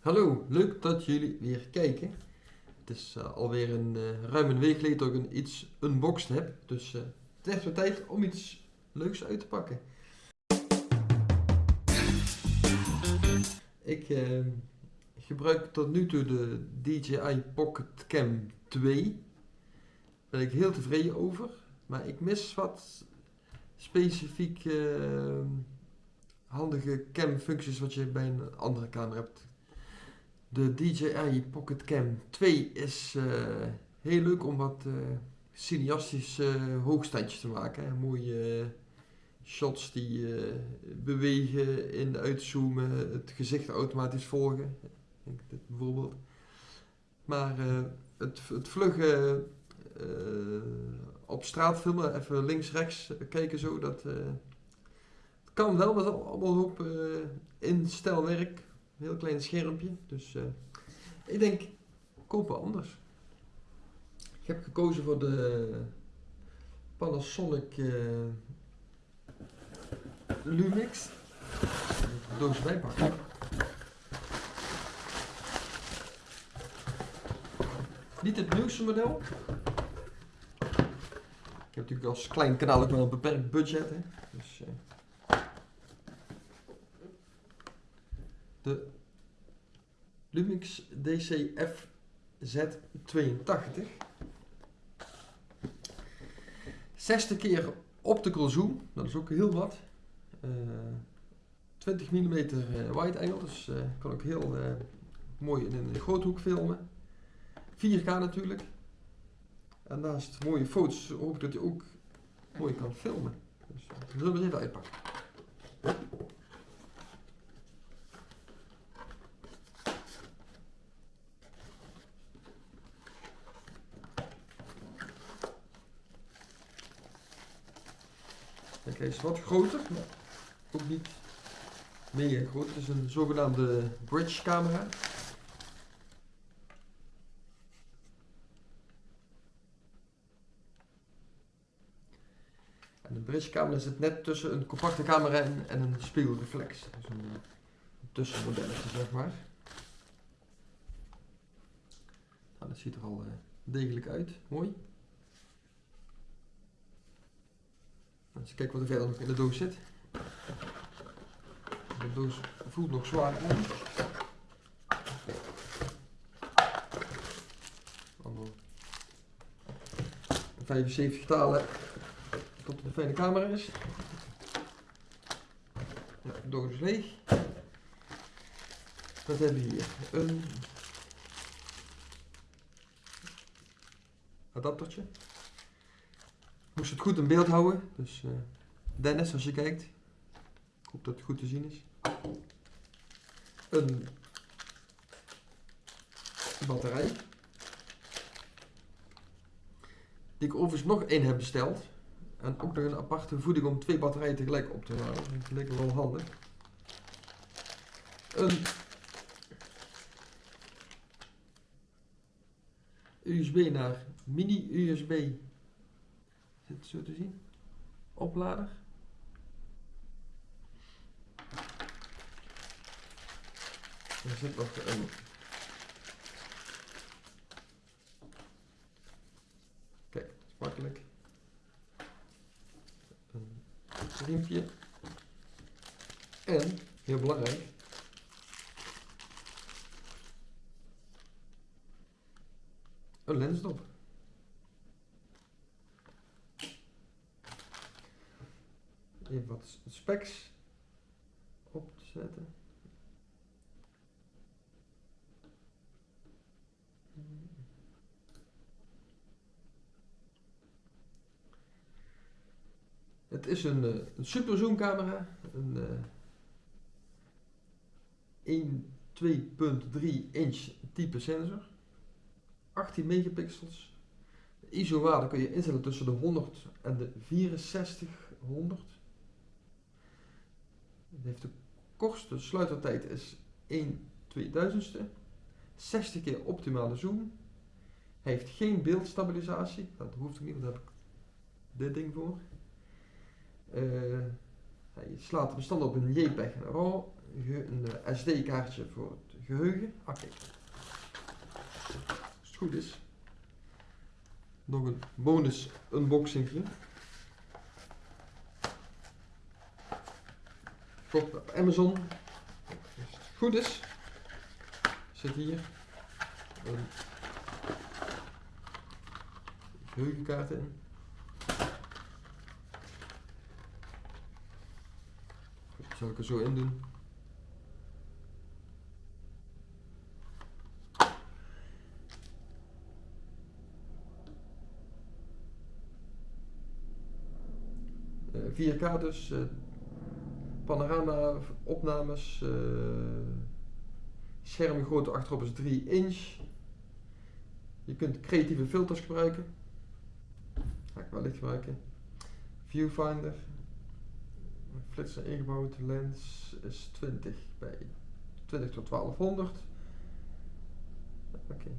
Hallo, leuk dat jullie weer kijken. Het is uh, alweer een uh, ruim een week geleden dat ik een iets unboxed heb. Dus uh, het is weer tijd om iets leuks uit te pakken. Ik gebruik tot nu toe de DJI Pocket Cam 2. Daar ben ik heel tevreden over. Maar ik mis wat specifiek handige cam functies wat je bij een andere camera hebt. De DJI Pocket Cam 2 is uh, heel leuk om wat uh, cineastische uh, hoogstandjes te maken. Mooie shots die bewegen, in uitzoomen, het gezicht automatisch volgen. Denk dit bijvoorbeeld. Maar het, het op straat filmen, even links, rechts kijken zo, dat kan wel, dat allemaal op instelwerk heel klein schermpje. Dus uh, ik denk, kopen anders. Ik heb gekozen voor de Panasonic uh, Lumix. Doos bijpakken. Niet het nieuwste model. Ik heb natuurlijk als klein kanaal ook wel een beperkt budget. Hè. Dus, uh, de DCF Z82. 60 keer optical zoom, dat is ook heel wat. Uh, 20 mm wide angle, dus uh, kan ook heel uh, mooi in een groothoek filmen. 4K natuurlijk. En naast mooie foto's hoop ik dat je ook mooi kan filmen. Dus uh, zullen we even uitpakken. Hij is wat groter, maar ook niet mega groot. Het is een zogenaamde bridge camera. En de bridge camera zit net tussen een compacte camera en, en een spiegelreflex. Dus een, tussenmodelletje zeg maar. Nou, dat ziet er al uh, degelijk uit. Mooi. Eens kijken wat er verder nog in de doos zit. De doos voelt nog zwaar aan. Allemaal 75 talen tot een fijne camera is. De doos is leeg. Wat hebben we hier? Een adaptertje moest het goed in beeld houden. Dus uh, Dennis, als je kijkt. Ik hoop dat het goed te zien is. Een batterij. Die ik overigens nog één heb besteld. En ook nog een aparte voeding om twee batterijen tegelijk op te laden. Dat me wel handig. Een USB naar mini USB Zit het zo te zien? Oplader. Er zit nog een Kijk, het is makkelijk. Een riempje. En, heel belangrijk, een lensdop. Even wat specs op te zetten. Het is een, eh, een super zoom camera, een uh, 1 inch type sensor, 18 megapixels. De ISO waarde kun je instellen tussen de 100 en de 6400. Heeft de kortste sluitertijd is 1 2000ste. 60 keer optimale zoom. Hij heeft geen beeldstabilisatie. Dat hoeft ook niet, want daar heb ik dit ding voor. Uh, hij slaat bestand op een JPEG en RAW. Een SD-kaartje voor het geheugen. Oké. Als het goed is. Nog een bonus unboxing. Kocht op Amazon. Goed is. Zit hier een in. Zal ik er zo in doen? Eh, 4K dus, panorama opnames, uh, schermgrootte achterop is 3 inch. Je kunt creatieve filters gebruiken. Ga ik wel licht gebruiken. Viewfinder, flitser ingebouwd, lens is 20 bij 20 tot 1200. Oké.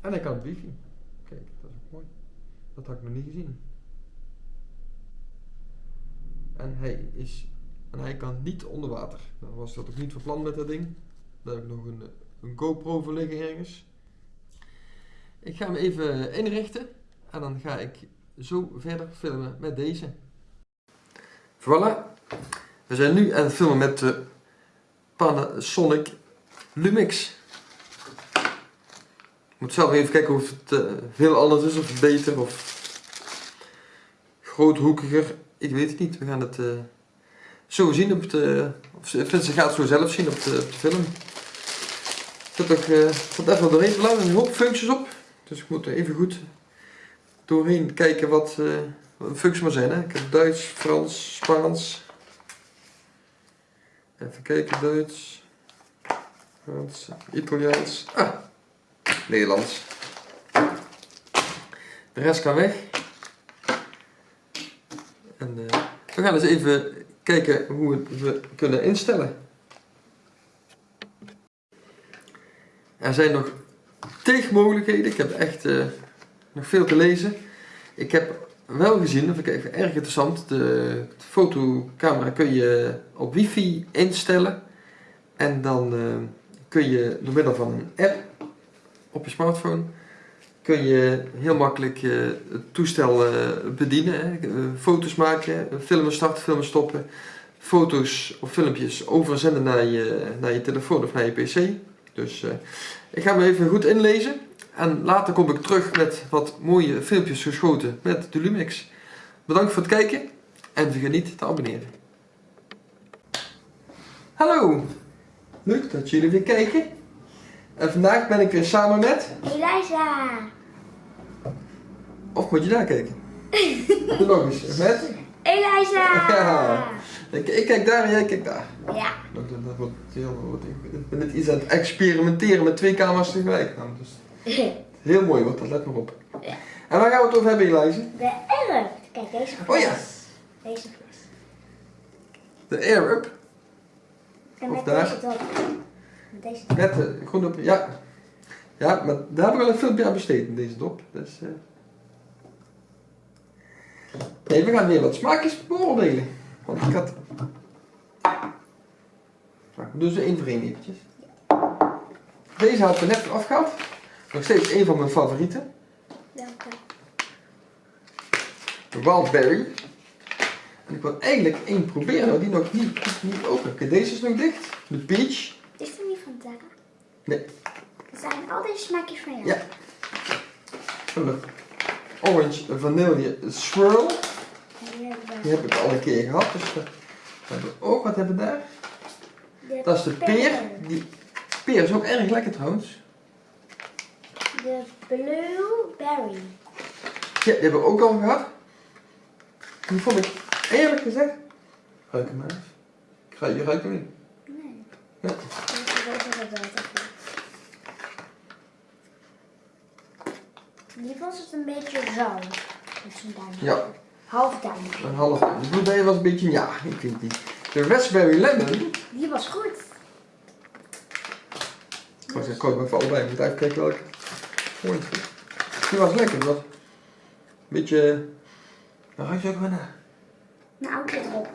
En hij kan op wifi. Kijk, dat is ook mooi. Dat had ik nog niet gezien. En hij is en hij kan niet onder water. Nou was dat ook niet van plan met dat ding. Daar heb ik nog een, een GoPro voor liggen ergens. Ik ga hem even inrichten en dan ga ik zo verder filmen met deze. Voilà. We zijn nu aan het filmen met de Panasonic Lumix. Ik moet zelf even kijken of het uh, heel anders is, of beter of groothoekiger. Ik weet het niet. We gaan het uh, zo zien op de. Of ze gaat het zo zelf zien op de, op de film. Ik heb toch uh, even doorheen te laten. Een hoop functies op. Dus ik moet er even goed doorheen kijken wat, uh, wat functies maar zijn. Hè. Ik heb Duits, Frans, Spaans. Even kijken, Duits, Frans, Italiaans. Ah, Nederlands. De rest kan weg. En uh, we gaan eens even kijken hoe we kunnen instellen. Er zijn nog tegenmogelijkheden. Ik heb echt uh, nog veel te lezen. Ik heb wel gezien, dat vind ik even erg interessant, de, fotocamera kun je op wifi instellen. En dan uh, kun je door middel van een app op je smartphone kun je heel makkelijk uh, het toestel uh, bedienen. Hè. foto's maken, filmen starten, filmen stoppen. Foto's of filmpjes overzenden naar je, naar je telefoon of naar je pc. Dus ik ga me even goed inlezen. En later kom ik terug met wat mooie filmpjes geschoten met de Lumix. Bedankt voor het kijken en vergeet niet te abonneren. Hallo, leuk dat jullie weer kijken. En vandaag ben ik weer samen met... Eliza. Of moet je daar kijken? Doe nog eens. Met? Eliza. Ja. Ik, ik, kijk daar en jij kijkt daar. Ja. Dat, dat, dat wordt heel, ik ben net iets aan het experimenteren met twee camera's tegelijk. Nou, dus heel mooi wordt dat, let maar op. Ja. En waar gaan we het over hebben, Eliza? De erf. Kijk, deze fles. Oh ja. Deze fles. De Up. En Of met daar. deze top. Met deze top. Met de groene op, ja. Ja, maar daar heb ik wel een filmpje aan besteed in deze dop. Dus, eh. Nee, we gaan weer wat smaakjes beoordelen. Want ik had... Nou, we doen ze één voor één eventjes. Deze had ik er net afgehaald. Nog steeds een van mijn favorieten. Welke? De Wildberry. En ik wil eigenlijk één proberen, maar die nog niet, niet open. Oké, deze is nog dicht. De Peach. Is die niet van Tara? Nee. Zijn al deze smaakjes van jou? Ja. De Orange Vanille Swirl. Die heb ik al een keer gehad. Dus we hebben ook, wat hebben we daar? De Dat is de peer. Die peer is ook erg lekker trouwens. De blueberry. Ja, die hebben we ook al gehad. Die vond ik eerlijk gezegd. Ruik hem maar eens. Je ruikt hem niet. Nee. Nee. Die was het een beetje duim. Ja, Half duim. een half. De blueberry was een beetje ja, ik weet niet. De raspberry lemon. Die was goed. Ik was ik koop even allebei. Ik moet even kijken welke. Mooi. Die was lekker. Die was een beetje. Waar ruik je ook naar? Een auto erop.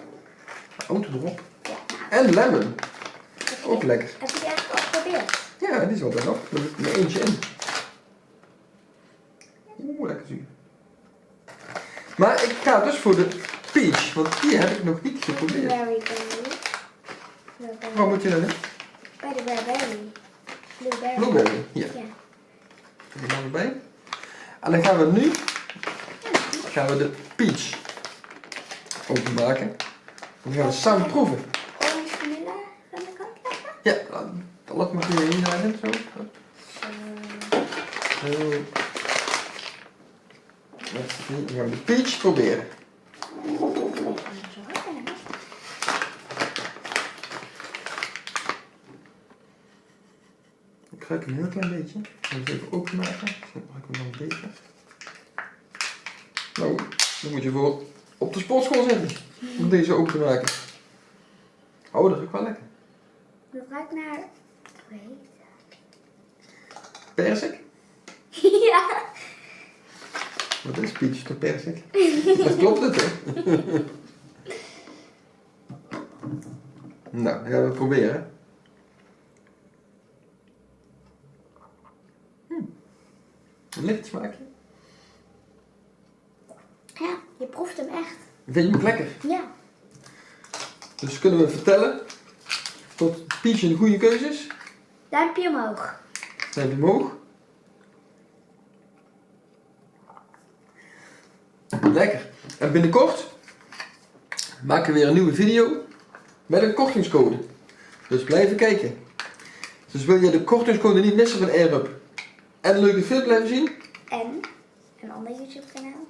Auto erop. Ja, En lemon. Ook lekker. Heb je die eigenlijk al geprobeerd? Ja, die is wel bijna op. Er zit er eentje in. Maar ik ga dus voor de peach, want die heb ik nog niet geprobeerd. Waar moet je dan in? Bij de blueberry. Blueberry. Blueberry. Ja. die gaan we bij. En dan gaan we nu gaan we de peach openmaken. Dan gaan we samen proeven. Orange vanille van de kant leggen. Ja, dan, dan laat maar hier hierin zo. Zo. Zo. Nu gaan we de peach proberen. Ik ruik een heel klein beetje. Ik ga het even openmaken. Ruik ik. Nou, dan moet je voor op de sportschool zitten. Om deze open te maken. Oh, dat ruikt wel lekker. Het ruikt naar... Ik weet Persik? Ja. Dat klopt het, hè? nou, gaan we het proberen. Hm. Een licht smaakje. Ja, je proeft hem echt. Vind je hem lekker? Ja. Dus kunnen we vertellen dat peach een goede keuze is? Duimpje omhoog. We omhoog? Lekker. En binnenkort maken we weer een nieuwe video met een kortingscode. Dus blijven kijken. Dus wil je de kortingscode niet missen van AirUp en een leuke film blijven zien, En een ander YouTube kanaal.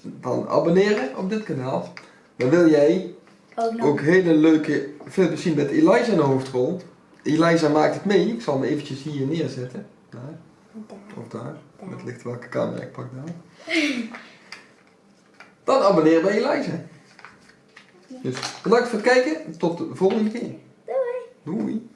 dan abonneren op dit kanaal. Maar wil jij Ook nog. ook hele leuke filmpjes zien met Eliza in de hoofdrol? Eliza maakt het mee. Ik zal hem eventjes hier neerzetten. Daar. Daar. Of daar. Het ligt welke camera ik pak daar. Dan abonneer bij Eliza. Dus bedankt voor het kijken. Tot de volgende keer. Doei. Doei.